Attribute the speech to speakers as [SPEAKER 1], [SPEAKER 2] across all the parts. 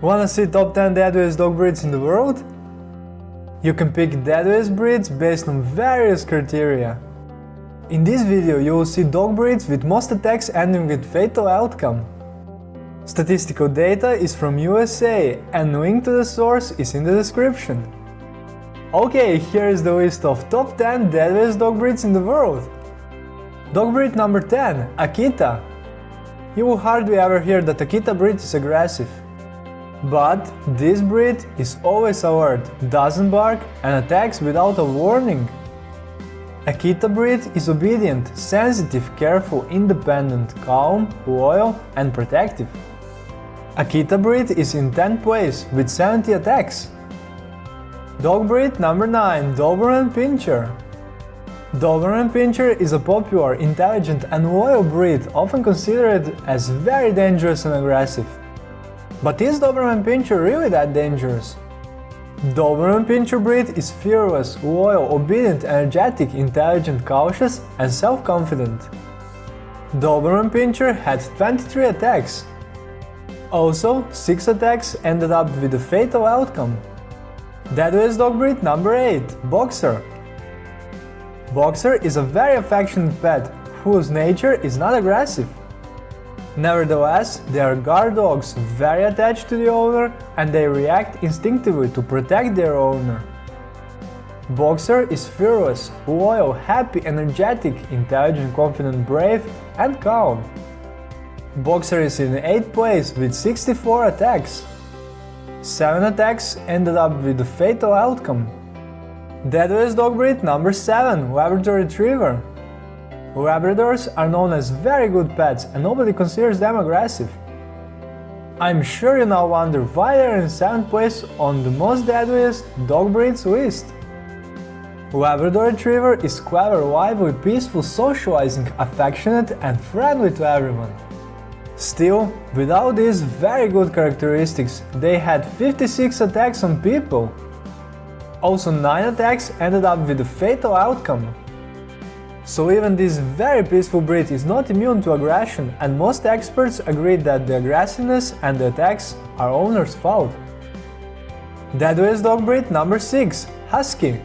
[SPEAKER 1] Wanna see top 10 deadliest dog breeds in the world? You can pick deadliest breeds based on various criteria. In this video you will see dog breeds with most attacks ending with fatal outcome. Statistical data is from USA and link to the source is in the description. Okay, here is the list of top 10 deadliest dog breeds in the world. Dog breed number 10, Akita. You will hardly ever hear that Akita breed is aggressive. But this breed is always alert, doesn't bark and attacks without a warning. Akita breed is obedient, sensitive, careful, independent, calm, loyal and protective. Akita breed is in 10th place with 70 attacks. Dog breed number 9 Doberman Pinscher Doberman Pinscher is a popular, intelligent and loyal breed often considered as very dangerous and aggressive. But is Doberman Pinscher really that dangerous? Doberman Pinscher breed is fearless, loyal, obedient, energetic, intelligent, cautious and self-confident. Doberman Pinscher had 23 attacks. Also, 6 attacks ended up with a fatal outcome. Deadliest dog breed number 8 Boxer Boxer is a very affectionate pet whose nature is not aggressive. Nevertheless, they are guard dogs, very attached to the owner and they react instinctively to protect their owner. Boxer is fearless, loyal, happy, energetic, intelligent, confident, brave and calm. Boxer is in 8th place with 64 attacks. 7 attacks ended up with a fatal outcome. Deadliest dog breed number 7 Labrador Retriever Labradors are known as very good pets and nobody considers them aggressive. I'm sure you now wonder why they're in 7th place on the most deadliest dog breeds list. Labrador Retriever is clever, lively, peaceful, socializing, affectionate and friendly to everyone. Still, without these very good characteristics, they had 56 attacks on people. Also 9 attacks ended up with a fatal outcome. So even this very peaceful breed is not immune to aggression and most experts agree that the aggressiveness and the attacks are owner's fault. Deadliest dog breed number 6 Husky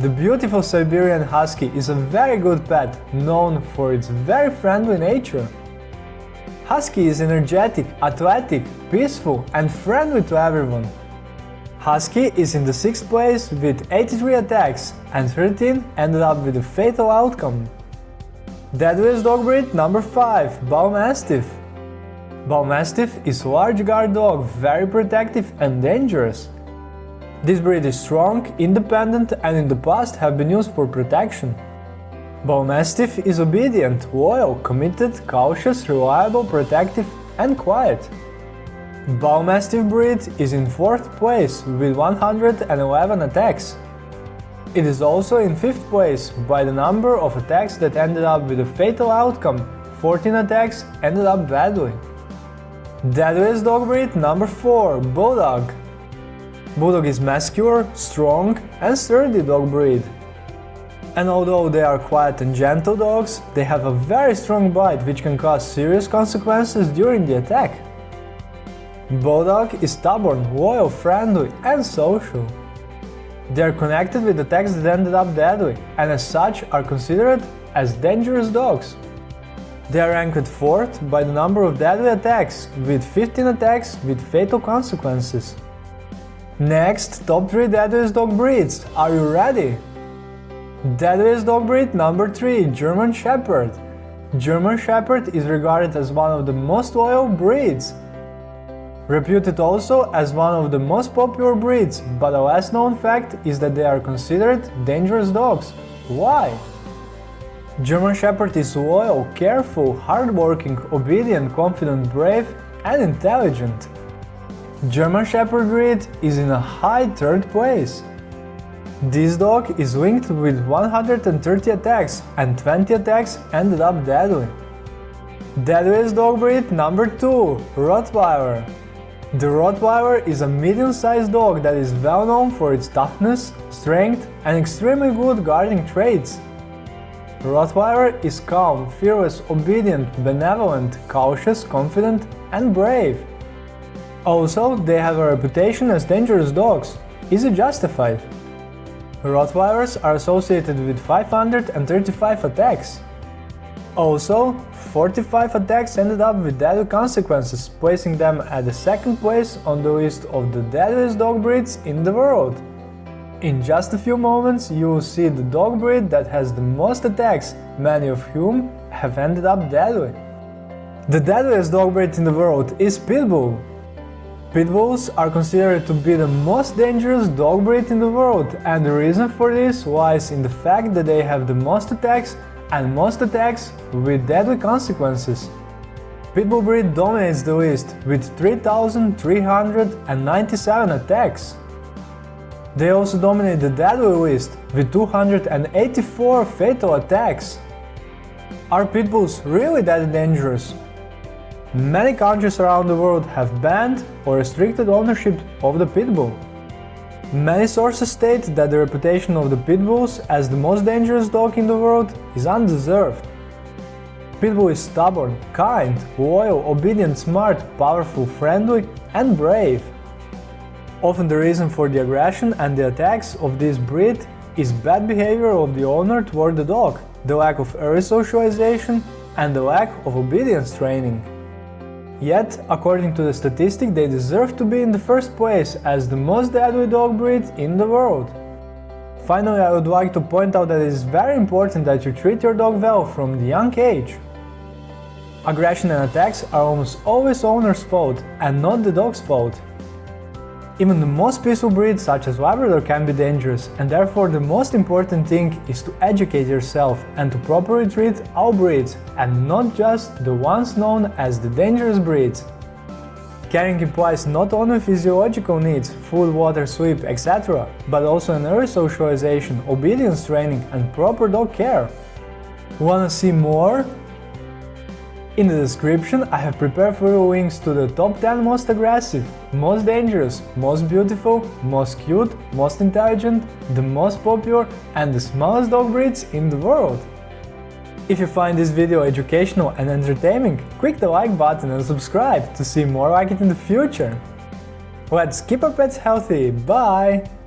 [SPEAKER 1] The beautiful Siberian Husky is a very good pet, known for its very friendly nature. Husky is energetic, athletic, peaceful and friendly to everyone. Husky is in the 6th place with 83 attacks and 13 ended up with a fatal outcome. Deadliest dog breed number 5 Bull Mastiff Bull Mastiff is a large guard dog, very protective and dangerous. This breed is strong, independent and in the past have been used for protection. Bull Mastiff is obedient, loyal, committed, cautious, reliable, protective and quiet. Bull Mastiff breed is in 4th place with 111 attacks. It is also in 5th place by the number of attacks that ended up with a fatal outcome, 14 attacks ended up badly. Deadliest dog breed number 4 Bulldog Bulldog is muscular, strong and sturdy dog breed. And although they are quiet and gentle dogs, they have a very strong bite which can cause serious consequences during the attack. Bulldog is stubborn, loyal, friendly and social. They are connected with the attacks that ended up deadly and as such are considered as dangerous dogs. They are ranked 4th by the number of deadly attacks, with 15 attacks with fatal consequences. Next, top 3 deadliest dog breeds. Are you ready? Deadliest dog breed number 3 German Shepherd. German Shepherd is regarded as one of the most loyal breeds Reputed also as one of the most popular breeds, but a less known fact is that they are considered dangerous dogs. Why? German Shepherd is loyal, careful, hardworking, obedient, confident, brave and intelligent. German Shepherd breed is in a high third place. This dog is linked with 130 attacks and 20 attacks ended up deadly. Deadliest dog breed number 2 Rottweiler the Rottweiler is a medium-sized dog that is well known for its toughness, strength and extremely good guarding traits. Rottweiler is calm, fearless, obedient, benevolent, cautious, confident and brave. Also, they have a reputation as dangerous dogs. Is it justified? Rottweilers are associated with 535 attacks. Also, 45 attacks ended up with deadly consequences, placing them at the second place on the list of the deadliest dog breeds in the world. In just a few moments you will see the dog breed that has the most attacks, many of whom have ended up deadly. The deadliest dog breed in the world is Pitbull. Pitbulls are considered to be the most dangerous dog breed in the world and the reason for this lies in the fact that they have the most attacks and most attacks with deadly consequences. Pitbull breed dominates the list with 3,397 attacks. They also dominate the deadly list with 284 fatal attacks. Are pitbulls really that dangerous? Many countries around the world have banned or restricted ownership of the pitbull. Many sources state that the reputation of the pitbulls as the most dangerous dog in the world is undeserved. Pitbull is stubborn, kind, loyal, obedient, smart, powerful, friendly and brave. Often the reason for the aggression and the attacks of this breed is bad behavior of the owner toward the dog, the lack of early socialization and the lack of obedience training. Yet, according to the statistic, they deserve to be in the first place as the most deadly dog breed in the world. Finally, I would like to point out that it is very important that you treat your dog well from the young age. Aggression and attacks are almost always owner's fault and not the dog's fault. Even the most peaceful breeds such as Labrador can be dangerous and therefore the most important thing is to educate yourself and to properly treat all breeds and not just the ones known as the dangerous breeds. Caring implies not only physiological needs, food, water, sleep, etc., but also an early socialization, obedience training and proper dog care. Wanna see more? In the description I have prepared for you links to the top 10 most aggressive, most dangerous, most beautiful, most cute, most intelligent, the most popular and the smallest dog breeds in the world. If you find this video educational and entertaining, click the like button and subscribe to see more like it in the future. Let's keep our pets healthy, bye!